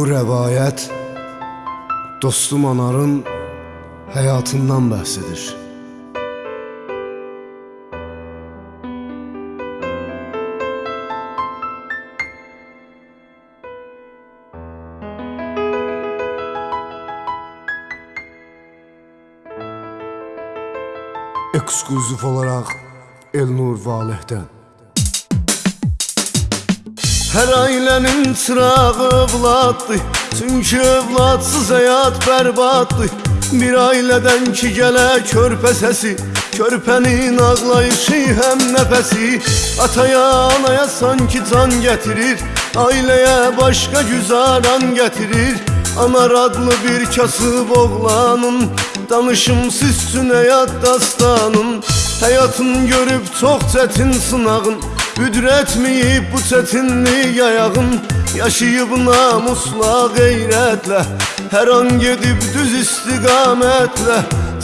Bu rəvayət dostum Anarın həyatından bəhs edir. Ekskluzif olaraq Elnur Valehdən. Hər ailənin çırağı övladdır Çünki övladsız həyat bərbaddır Bir ailədən ki gələ körpə səsi Körpənin ağlayışı həm nəfəsi Ataya, anaya sanki can gətirir Ailəyə başqa güzaran gətirir Anar adlı bir kasıb oğlanın Danışımsız üçün həyat dastanın. Həyatın görüb çox çətin sınağın Güdretmeyip bu çetinliği ayağım Yaşayıp namusla gayretle Her an gidip düz istikametle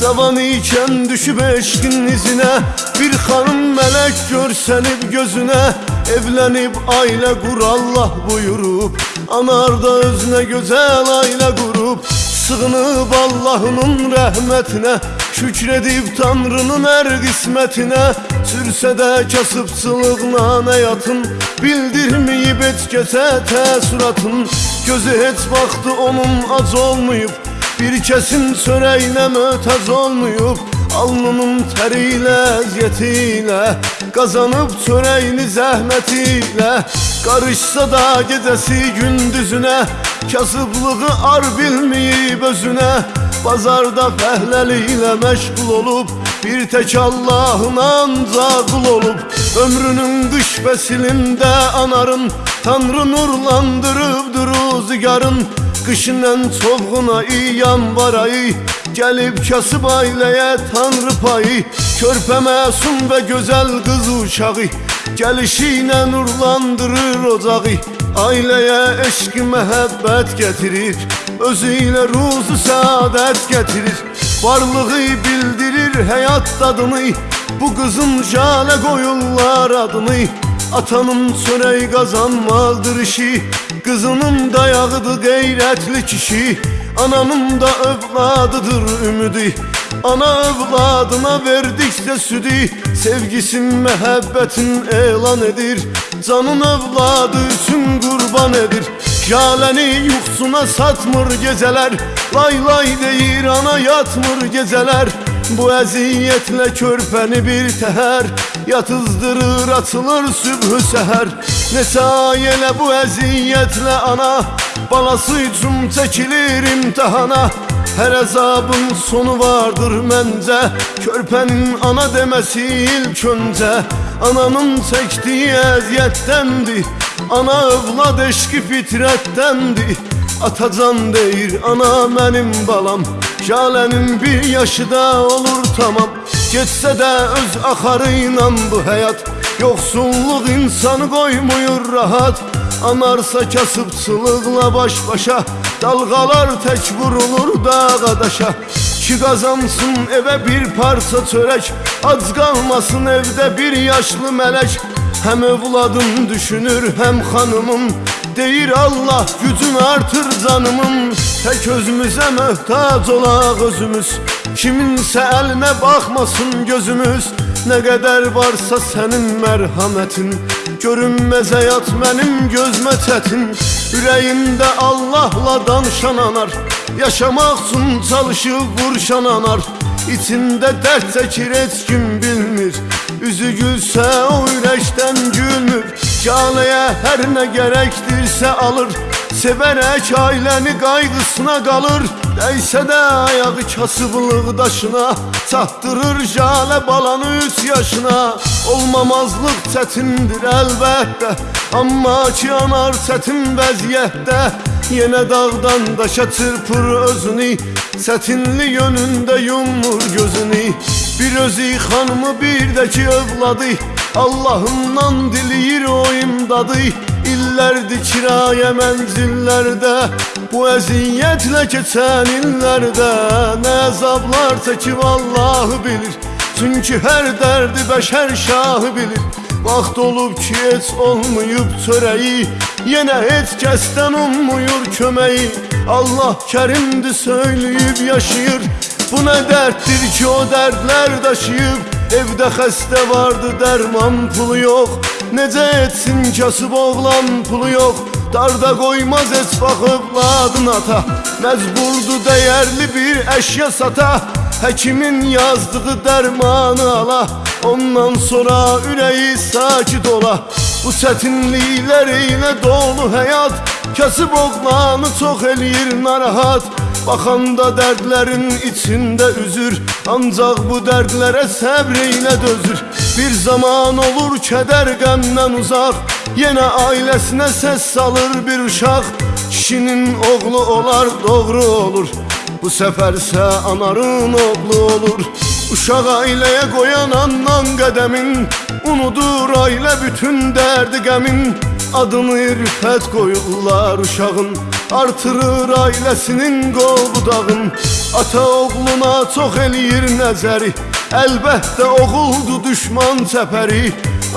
Cavan iken düşüp eşkin izine Bir hanım melek görsenip gözüne Evlenip aile kur Allah buyurup Anarda özüne güzel aile kurup Sığınıp Allah'ın rəhmətinə Şükr edib Tanrının hər qismətinə Sürsə də kasıbçılıqla həyatın Bildirməyib heç kəsə təəssüratın Gözü heç vaxtı onun ac olmayıb Bir kəsin çörəyinə mötəz olmayıb Alnının təri ilə, əziyyəti ilə Qazanıb çörəyini zəhməti ilə Qarışsa da gecəsi gündüzünə Kasıblığı ar bilməyib özünə Bazarda fəhləli ilə məşğul olub Bir tək Allahın ancaq qul olub. Ömrünün qış fəsilində anarın Tanrı nurlandırıb duruzigarın. Qışın ən çoğuna iyan var ayı Gəlib kasıb ailəyə tanrı payı. Körpə məsum və gözəl qız uşağı Gəlişi ilə nurlandırır ocağı Aileye eşk mehabbet getirir Özüyle ruzu saadet getirir. Varlığı bildirir hayat tadını Bu kızın jale koyullar adını. Atanın sörey kazanmazdır işi Kızının dayağıdır gayretli kişi. Ananın da övladıdır ümidi. Ana övladına verdikcə südü Sevgisin, məhəbbətin elan edir. Canın övladı üçün qurban edir. Jaləni yuxsuna satmır gecələr Lay lay deyir ana yatmır gecələr. Bu əziyyətlə körpəni bir təhər Yatızdırır, açılır sübhü səhər. Neçə ay elə bu əziyyətlə ana Balası üçün çəkilir imtihana her azabın sonu vardır mence Körpenin ana demesi ilk önce Ananın çektiği eziyettendi. Ana övlad eşki fitrettendi. Atacan deyir ana benim balam. Jalenin bir yaşı da olur tamam. Geçse de öz akarıyla bu hayat. Yoksulluk insanı koymuyor rahat. Anarsa kasıbçılıqla baş-başa Dalğalar tək vurulur dağa daşa. Ki qazansın evə bir parça çörək Ac qalmasın evdə bir yaşlı mələk. Həm övladım düşünür həm xanımım Deyir Allah gücün artır canımın. Tək özümüzə möhtac olaq özümüz Kiminsə əlinə baxmasın gözümüz. Nə qədər varsa sənin mərhamətin Görünməz həyat mənim gözmə çətin Ürəyimdə Allahla danışan anar. Yaşamaq üçün çalışıb vurşan anar. İçində dərd çəkir heç kim bilmir. Üzü gülsə o ürəkdən gülmür. Caləyə hər nə gərəkdirsə alır Sevərək ailəni qayğısına qalır Dəysə də ayağı kasıblıq daşına Çatdırır jalə balanı üç yaşına. Olmamazlıq çətindir əlbəttə Amma ki anar çətin vəziyyətdə. Yenə dağdan daşa çırpır özünü Çətinli yönündə yumur gözünü. Bir özü xanımı bir də ki övladı Allahımdan diliyir o imdadı İllərdir kirayə mənzillərdə. Bu əziyyətlə keçən illərdə Nə əzablar çəkib Allahı bilir. Çünki hər dərdi bəşər şahı bilir. Vaxt olub ki heç olmayıb çörəyi Yenə heç kəsdən ummuyur köməyi. Allah kərimdir söyləyib yaşayır. Bu nə dərddir ki o dərdlər daşıyıb Evdə xəstə vardı dərman pulu yox. Necə etsin kasıb oğlan pulu yox. Darda qoymaz heç baxıb ladın ata. Məcburdu dəyərli bir əşya sata. Həkimin yazdığı dərmanı ala. Ondan sonra ürəyi sakit ola. Bu çətinliklər ilə dolu həyat. Kasıb oğlanı çox eləyir narahat Baxanda dərdlərin içində üzür Ancaq bu dərdlərə səbr ilə dözür. Bir zaman olur kədər qəmdən uzaq Yenə ailəsinə səs salır bir uşaq. Kişinin oğlu olar doğru olur Bu səfərsə anarın oğlu olur. Uşaq ailəyə qoyan andan qədəmin Unudur ailə bütün dərdi qəmin. Adını rüfət qoyurlar uşağın Artırır ailəsinin qovudağın Ata oğluna çox eləyir nəzəri Əlbəttə oğuldu düşman çəpəri.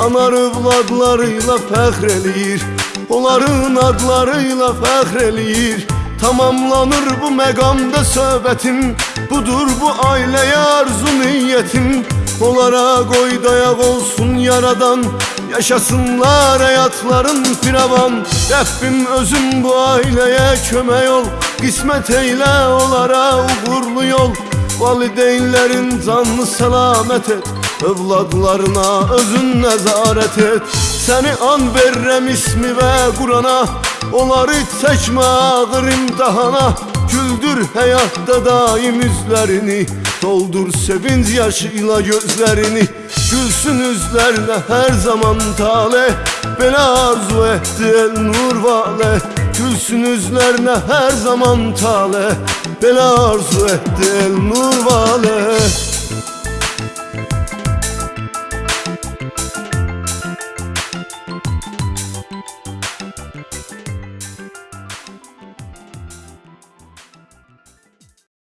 Anar övladlarıyla fəxr eləyir Onların adlarıyla fəxr eləyir. Tamamlanır bu məqamda söhbətin Budur bu ailəyə arzu niyyətin. Onlara qoy dayaq olsun yaradan Yaşasınlar hayatların firavan Rabbim özüm bu aileye köme ol Kısmet eyle olara uğurlu yol. Valideynlerin canlı selamet et. Evladlarına özün nezaret et. Seni an verrem ismi ve Kur'an'a. Onları çekme ağır imtihana. Güldür hayatta daim yüzlerini. Doldur sevinç yaşıyla gözlerini Gülsün üzlerle her zaman tale. Ben arzu ettin vurvale Gülsün üzlerine her zaman tale. Ben arzu ettin vurvale.